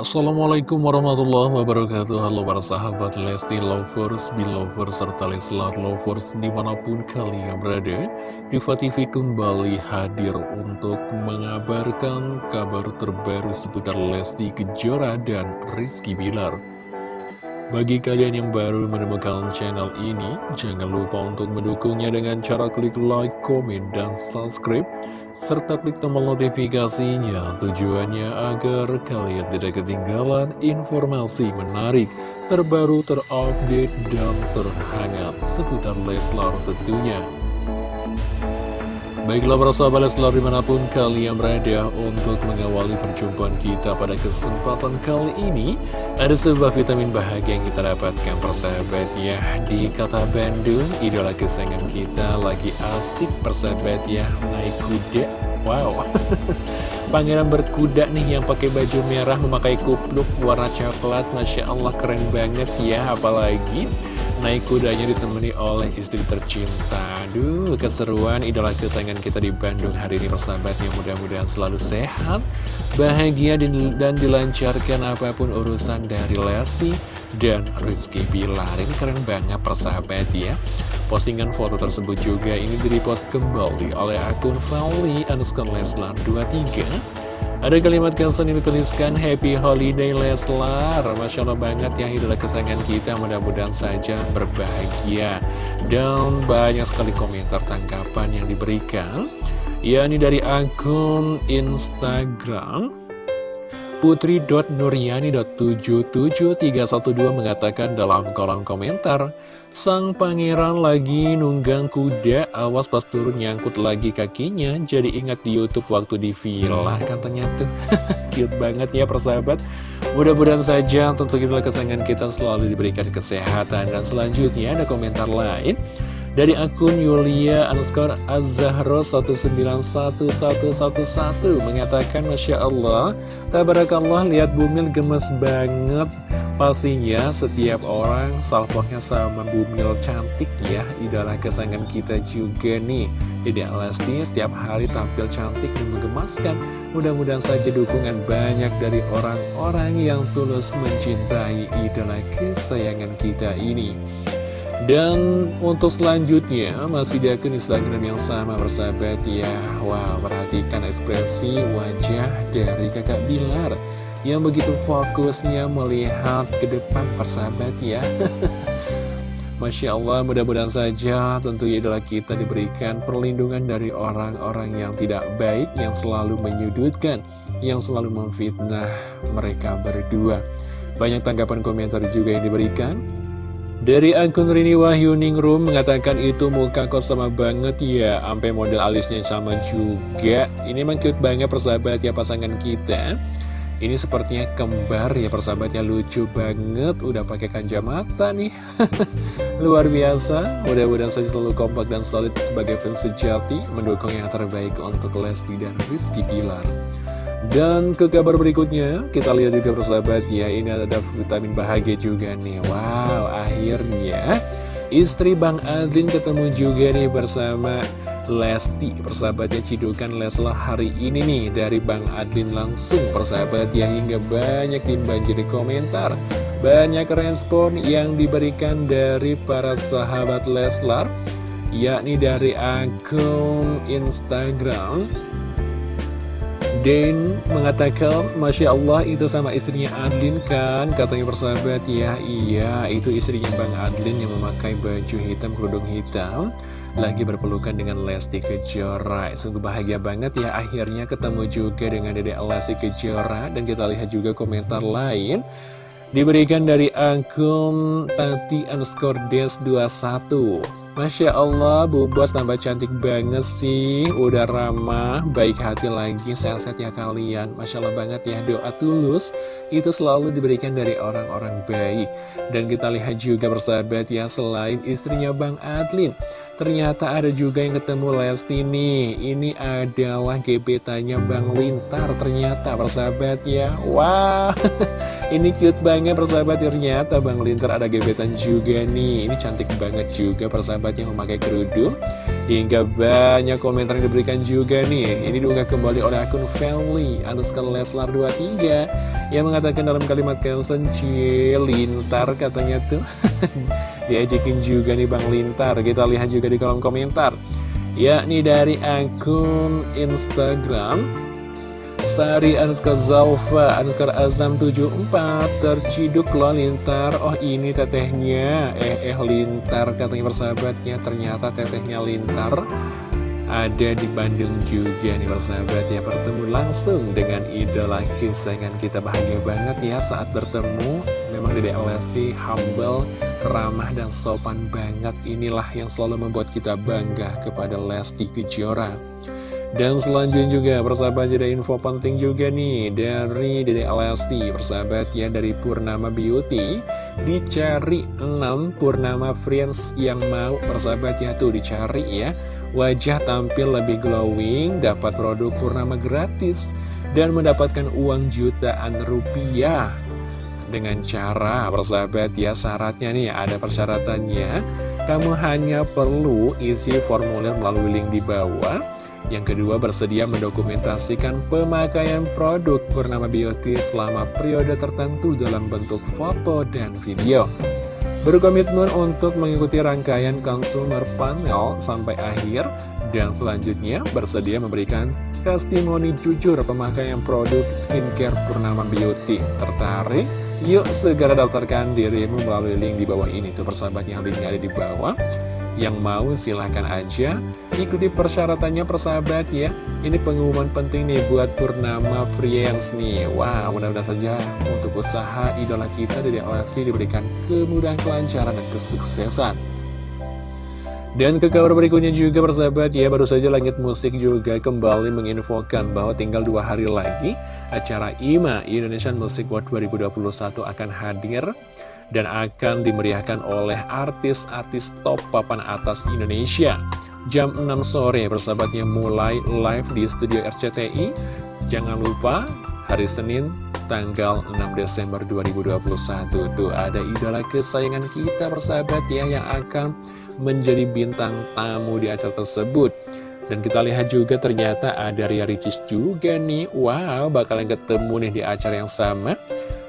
Assalamualaikum warahmatullahi wabarakatuh. Halo para sahabat Lesti Lovers, Belovers, serta Leslar Lovers di mana pun kalian berada Diva TV kembali hadir untuk mengabarkan kabar terbaru seputar Lesti Kejora dan Rizky Bilar. Bagi kalian yang baru menemukan channel ini, jangan lupa untuk mendukungnya dengan cara klik like, komen, dan subscribe serta klik tombol notifikasinya tujuannya agar kalian tidak ketinggalan informasi menarik, terbaru, terupdate, dan terhangat seputar Leslar tentunya. Baiklah para sahabat Leslar di mana pun kalian berada untuk mengawali perjumpaan kita pada kesempatan kali ini. Ada sebuah vitamin bahagia yang kita dapatkan persahabat ya. Di kata Bandung, idola kesayangan kita lagi asik persahabat ya. Naik kuda. Wow. Pangeran berkuda nih yang pakai baju merah memakai kupluk warna coklat. Masya Allah keren banget ya. Apalagi naik kudanya ditemani oleh istri tercinta. Aduh, keseruan idola kesayangan kita di Bandung hari ini persahabat yang mudah-mudahan selalu sehat, bahagia dan dilancarkan apa pun urusan dari Lesti dan Rizky Bilar. Ini keren banget persahabat ya. Postingan foto tersebut juga ini direpost kembali oleh akun Fali Anuskar Leslar 23 ada kalimat caption ini dituliskan Happy Holiday Leslar. Masya Allah banget ya idola kesayangan kita. Mudah-mudahan saja berbahagia. Dan banyak sekali komentar tanggapan yang diberikan. Ya ini dari akun Instagram Putri.nuryani.77312 mengatakan dalam kolom komentar Sang pangeran lagi nunggang kuda, awas pas turun nyangkut lagi kakinya Jadi ingat di Youtube waktu di villa katanya tuh. Cute banget ya persahabat. Mudah-mudahan saja tentu kita kesayangan kita selalu diberikan kesehatan. Dan selanjutnya ada komentar lain dari akun Yulia underscore Azahro 191111 mengatakan Masya Allah Tabarakallah lihat Bumil gemes banget. Pastinya setiap orang salpoknya sama Bumil cantik ya Idola kesayangan kita juga nih. Dede Lesti setiap hari tampil cantik dan menggemaskan. Mudah-mudahan saja dukungan banyak dari orang-orang yang tulus mencintai idola kesayangan kita ini dan untuk selanjutnya masih di akun Instagram yang sama bersahabat ya. Wow perhatikan ekspresi wajah dari kakak Bilar Yang begitu fokusnya melihat ke depan persahabat ya. Masya Allah mudah-mudahan saja tentu idola kita diberikan perlindungan dari orang-orang yang tidak baik Yang selalu menyudutkan, yang selalu memfitnah mereka berdua. Banyak tanggapan komentar juga yang diberikan dari akun Rini Wahyu Ningrum mengatakan itu muka kok sama banget ya. Sampai model alisnya sama juga. Ini emang cute banget persahabat ya pasangan kita. Ini sepertinya kembar ya persahabatnya lucu banget. Udah pakai kacamata nih. Luar biasa. Mudah-mudahan saja selalu kompak dan solid sebagai fans sejati Mendukung yang terbaik untuk Lesti dan Rizky Pilar dan ke kabar berikutnya, kita lihat juga persahabat ya, ini ada vitamin bahagia juga nih. Wow, akhirnya istri Bang Adlin ketemu juga nih bersama Lesti. Persahabatnya cidukan Leslah hari ini nih dari Bang Adlin langsung persahabat ya, hingga banyak dibanjiri komentar. Banyak respon yang diberikan dari para sahabat Leslar, yakni dari akun Instagram Den mengatakan, Masya Allah itu sama istrinya Adlin kan? Katanya persahabat ya, iya itu istrinya Bang Adlin yang memakai baju hitam, kerudung hitam Lagi berpelukan dengan Lesti Kejora. Sungguh bahagia banget ya akhirnya ketemu juga dengan Dede Lesti Kejora. Dan kita lihat juga komentar lain. Diberikan dari akun Tati underscore des 21 Masya Allah, Bu Bos tambah cantik banget sih. Udah ramah, baik hati lagi, sehat-sehat ya kalian. Masya Allah banget ya, doa tulus Itu selalu diberikan dari orang-orang baik. Dan kita lihat juga bersahabat ya, selain istrinya Bang Adlin Ternyata ada juga yang ketemu Lesti nih Ini adalah gebetannya Bang Lintar Ternyata persahabat ya. Wah Ini cute banget persahabat. Ternyata Bang Lintar ada gebetan juga nih. Ini cantik banget juga persahabat yang memakai kerudung. Hingga banyak komentar yang diberikan juga nih. Ini diunggah kembali oleh akun family Underscore Leslar 23 Yang mengatakan dalam kalimat caption Lintar katanya tuh Diajakin juga nih Bang Lintar. Kita lihat juga di kolom komentar. Yakni dari akun Instagram Sari Anuskar Zalfa Anuskar Azam 74 Terciduk loh Lintar. Oh ini tetehnya. Eh eh Lintar katanya persahabatnya. Ternyata tetehnya Lintar Ada di Bandung juga nih persahabat ya. Bertemu langsung dengan idola kesayangan kita. Bahagia banget ya saat bertemu. Memang Dede Lesti humble Ramah dan sopan banget Inilah yang selalu membuat kita bangga kepada Lesti Kejora. Dan selanjutnya juga persahabat ada info penting juga nih dari Dede Alasti persahabat ya dari Purnama Beauty. Dicari 6 Purnama Friends yang mau persahabat ya tuh dicari ya. Wajah tampil lebih glowing dapat produk Purnama gratis dan mendapatkan uang jutaan rupiah dengan cara persahabat ya syaratnya nih ada persyaratannya kamu hanya perlu isi formulir melalui link di bawah yang kedua, bersedia mendokumentasikan pemakaian produk bernama Beauty selama periode tertentu dalam bentuk foto dan video. Berkomitmen untuk mengikuti rangkaian consumer panel sampai akhir dan selanjutnya bersedia memberikan testimoni jujur pemakaian produk skincare Purnama Beauty. Tertarik? Yuk segera daftarkan dirimu melalui link di bawah ini tuh persahabatnya linknya ada di bawah. Yang mau silahkan aja ikuti persyaratannya persahabat ya Ini pengumuman penting nih buat Purnama Friends nih Wah mudah-mudahan saja untuk usaha idola kita dari Alasi diberikan kemudahan kelancaran dan kesuksesan dan ke kabar berikutnya juga persahabat ya Baru saja Langit Musik juga kembali menginfokan bahwa tinggal dua hari lagi Acara IMA Indonesian Music World 2021 akan hadir dan akan dimeriahkan oleh artis-artis top papan atas Indonesia. Jam 6 sore persahabatnya mulai live di studio RCTI. Jangan lupa hari Senin tanggal 6 Desember 2021 tuh ada idola kesayangan kita persahabat ya yang akan menjadi bintang tamu di acara tersebut. Dan kita lihat juga ternyata ada Ria Ricis juga nih. Wow, bakalan ketemu nih di acara yang sama.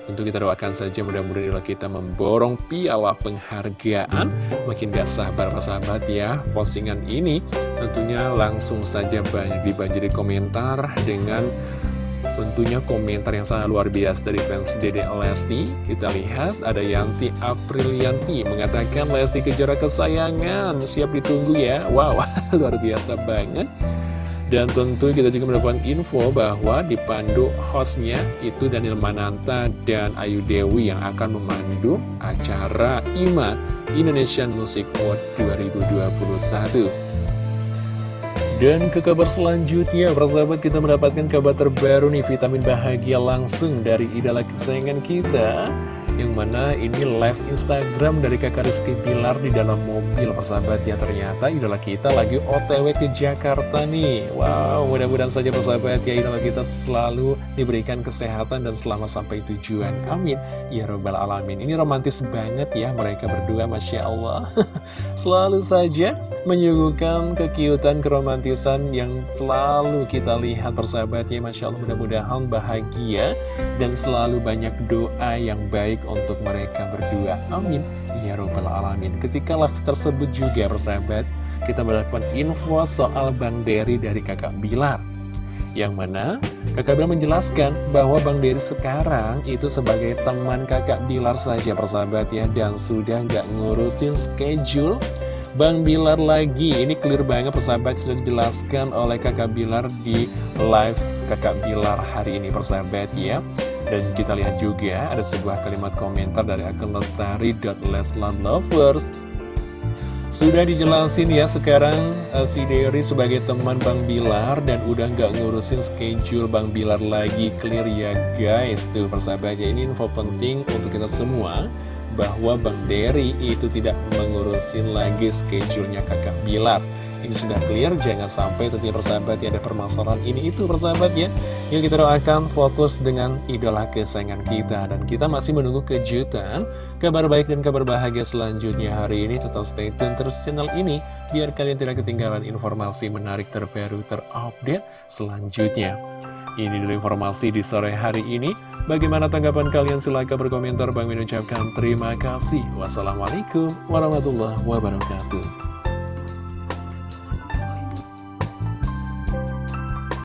Tentu kita doakan saja mudah-mudahan idola kita memborong piala penghargaan. Makin gak sabar sahabat ya Postingan ini tentunya langsung saja banyak dibanjiri komentar Dengan tentunya komentar yang sangat luar biasa dari fans Dede Lesti. Kita lihat ada Yanti Aprilianti mengatakan Lesti kejar kesayangan. Siap ditunggu ya. Wow luar biasa banget. Dan tentu kita juga mendapatkan info bahwa dipandu hostnya itu Daniel Mananta dan Ayu Dewi yang akan memandu acara IMA Indonesian Music Award 2021. Dan ke kabar selanjutnya, persahabat kita mendapatkan kabar terbaru nih, vitamin bahagia langsung dari idola kesayangan kita yang mana ini live Instagram dari kakak Rizky Pilar di dalam mobil persahabat. Ya Ternyata idola kita lagi otw ke Jakarta nih. Wow mudah-mudahan saja persahabat ya idola kita selalu diberikan kesehatan dan selamat sampai tujuan. Amin. Ya Robbal Alamin. Ini romantis banget ya mereka berdua Masya Allah. Selalu saja menyuguhkan kekiutan keromantisan yang selalu kita lihat persahabat ya Masya Allah. Mudah-mudahan bahagia dan selalu banyak doa yang baik untuk mereka berdua. Amin. Ya Rabbal Alamin. Ketika live tersebut juga persahabat, kita mendapatkan info soal Bang Dery dari kakak Bilar. Yang mana kakak Bilar menjelaskan bahwa Bang Dery sekarang itu sebagai teman kakak Bilar saja persahabat ya. Dan sudah nggak ngurusin schedule Bang Bilar lagi. Ini clear banget persahabat sudah dijelaskan oleh kakak Bilar di live kakak Bilar hari ini persahabat ya. Dan kita lihat juga ada sebuah kalimat komentar dari akun lestari.leslandlovers Sudah dijelasin ya sekarang uh, si Derry sebagai teman Bang Bilar Dan udah nggak ngurusin schedule Bang Bilar lagi Clear ya guys. Tuh persahabatnya ini info penting untuk kita semua Bahwa Bang Derry itu tidak mengurusin lagi schedule-nya kakak Bilar ini sudah clear Jangan sampai tentunya persahabat ya ada permasalahan ini itu persahabat ya Yuk kita doakan fokus dengan idola kesayangan kita Dan kita masih menunggu kejutan Kabar baik dan kabar bahagia selanjutnya hari ini Tetap stay tune terus channel ini Biar kalian tidak ketinggalan informasi menarik terbaru terupdate selanjutnya ini dulu informasi di sore hari ini. Bagaimana tanggapan kalian? Silahkan berkomentar. Bang Min ucapkan terima kasih. Wassalamualaikum warahmatullahi wabarakatuh.